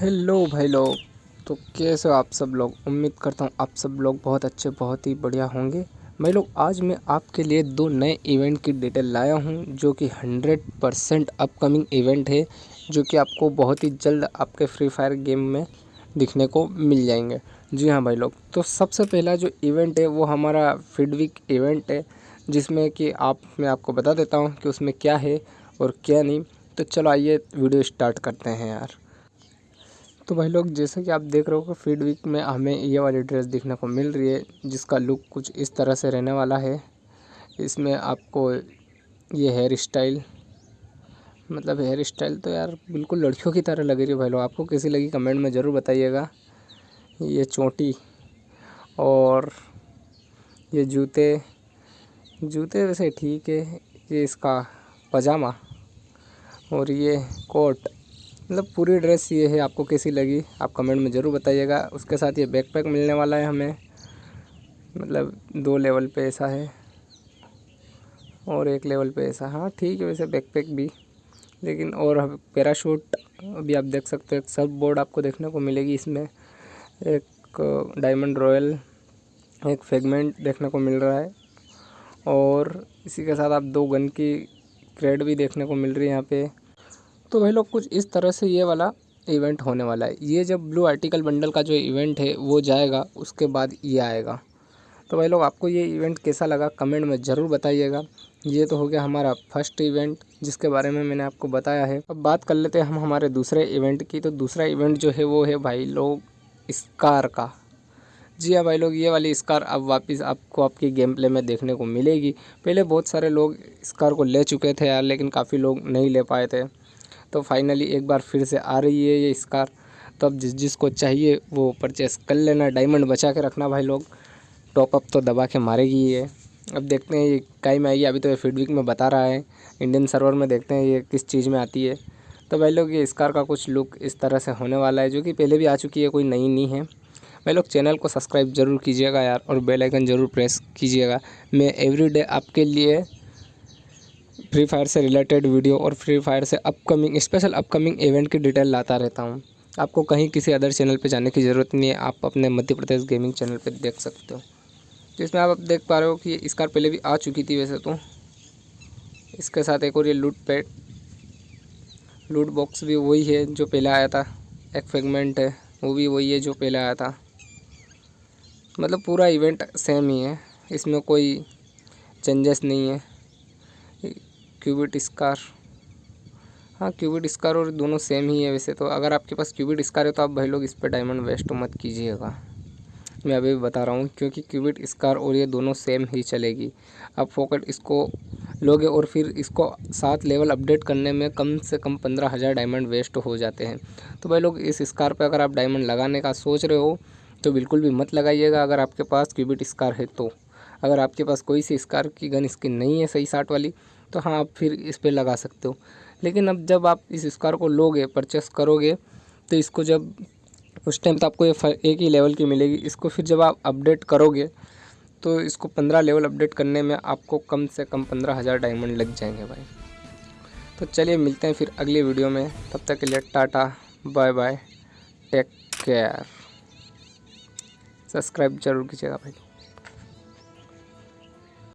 Hello भाई लोग तो कैसे हो आप सब लोग? उम्मीद करता हूँ आप सब लोग बहुत अच्छे, बहुत ही बढ़िया होंगे। भाई लोग आज मैं आपके लिए दो नए इवेंट की डिटेल लाया हूँ, जो कि 100 परसेंट अपकमिंग इवेंट है, जो कि आपको बहुत ही जल्द आपके फ्री फायर गेम में दिखने को मिल जाएँगे। जी हाँ भाई लोग तो सबसे पहला जो इवेंट है, वो हमारा फीडविक इवेंट है, जिसमें कि आप, मैं आपको बता देता हूँ कि उसमें क्या है और क्या नहीं। तो चलो आइए वीडियो स्टार्ट करते हैं यार। तो भाई लोग, जैसे कि आप देख रहे हो फ़ीड वीक में हमें ये वाली ड्रेस देखने को मिल रही है, जिसका लुक कुछ इस तरह से रहने वाला है। इसमें आपको ये हेयर स्टाइल मतलब हेयर स्टाइल तो यार बिल्कुल लड़कियों की तरह लग रही है भाई लोग। आपको कैसी लगी कमेंट में ज़रूर बताइएगा। ये चोटी और ये जूते जूते वैसे ठीक है, ये इसका पजामा और ये कोट। मतलब पूरी ड्रेस ये है, आपको कैसी लगी, आप कमेंट में ज़रूर बताइएगा। उसके साथ ये बैकपैक मिलने वाला है हमें। मतलब दो लेवल पे ऐसा है। और एक लेवल पे ऐसा। हाँ ठीक है, वैसे बैकपैक भी। लेकिन और पैराशूट अभी आप देख सकते हो सब बोर्ड आपको देखने को मिलेगी इसमें। एक डायमंड रॉयल एक फेगमेंट देखने को मिल रहा है। और इसी के साथ आप दो गन की क्रेड भी देखने को मिल रही है यहाँ पे। तो भाई लोग, कुछ इस तरह से ये वाला इवेंट होने वाला है। ये जब ब्लू आर्टिकल बंडल का जो इवेंट है, वो जाएगा, उसके बाद ये आएगा। तो भाई लोग, आपको ये इवेंट कैसा लगा कमेंट में ज़रूर बताइएगा। ये तो हो गया हमारा फ़र्स्ट इवेंट जिसके बारे में मैंने आपको बताया है। अब बात कर लेते हैं हम हमारे दूसरे इवेंट की। तो दूसरा इवेंट जो है, वो है भाई लोग स्कार का। जी हाँ भाई लोग, ये वाली स्कार अब वापस आपको आपकी गेम प्ले में देखने को मिलेगी। पहले बहुत सारे लोग स्कार को ले चुके थे यार, लेकिन काफ़ी लोग नहीं ले पाए थे। तो फाइनली एक बार फिर से आ रही है ये स्कार तो अब जिस जिसको चाहिए वो परचेस कर लेना डायमंड बचा के रखना भाई लोग। टॉपअप तो दबा के मारेगी ये। अब देखते हैं ये कई में आएगी। अभी तो ये फीडविक में बता रहा है। इंडियन सर्वर में देखते हैं ये किस चीज़ में आती है। तो भाई लोग ये इस कार का कुछ लुक इस तरह से होने वाला है, जो कि पहले भी आ चुकी है, कोई नई नहीं है। भाई लोग चैनल को सब्सक्राइब ज़रूर कीजिएगा यार और बेल आइकन ज़रूर प्रेस कीजिएगा। मैं एवरीडे आपके लिए फ्री फायर से रिलेटेड वीडियो और फ्री फायर से अपकमिंग स्पेशल अपकमिंग इवेंट की डिटेल लाता रहता हूँ। आपको कहीं किसी अदर चैनल पे जाने की ज़रूरत नहीं है, आप अपने मध्य प्रदेश गेमिंग चैनल पे देख सकते हो। जिसमें आप देख पा रहे हो कि इस कार पहले भी आ चुकी थी वैसे तो। इसके साथ एक और ये लूट पैड लूट बॉक्स भी वही है जो पहले आया था। एक फ्रेगमेंट है, वो भी वही है जो पहले आया था। मतलब पूरा इवेंट सेम ही है, इसमें कोई चेंजेस नहीं है। क्यूबिट स्कार हाँ क्यूबिट स्कार और दोनों सेम ही है वैसे तो। अगर आपके पास क्यूबिट स्कार है तो आप भाई लोग इस पर डायमंड वेस्ट मत कीजिएगा। मैं अभी भी बता रहा हूँ, क्योंकि क्यूबिट स्कार और ये दोनों सेम ही चलेगी। आप फोकट इसको लोगे और फिर इसको सात लेवल अपडेट करने में कम से कम पंद्रह हज़ार डायमंड वेस्ट हो जाते हैं। तो भाई लोग, इस स्कार पर अगर आप डायमंड लगाने का सोच रहे हो तो बिल्कुल भी मत लगाइएगा अगर आपके पास क्यूबिट स्कार है तो। अगर आपके पास कोई सी स्कार की गन स्किन नहीं है सही साठ वाली तो हाँ आप फिर इस पर लगा सकते हो। लेकिन अब जब आप इस स्कार को लोगे, परचेस करोगे तो इसको जब उस टाइम तो आपको ये एक ही लेवल की मिलेगी। इसको फिर जब आप अपडेट करोगे तो इसको पंद्रह लेवल अपडेट करने में आपको कम से कम पंद्रह हज़ार डायमंड लग जाएँगे भाई। तो चलिए मिलते हैं फिर अगली वीडियो में। तब तक के लिए Tata, bye bye, take care. Subscribe ज़रूर कीजिएगा भाई।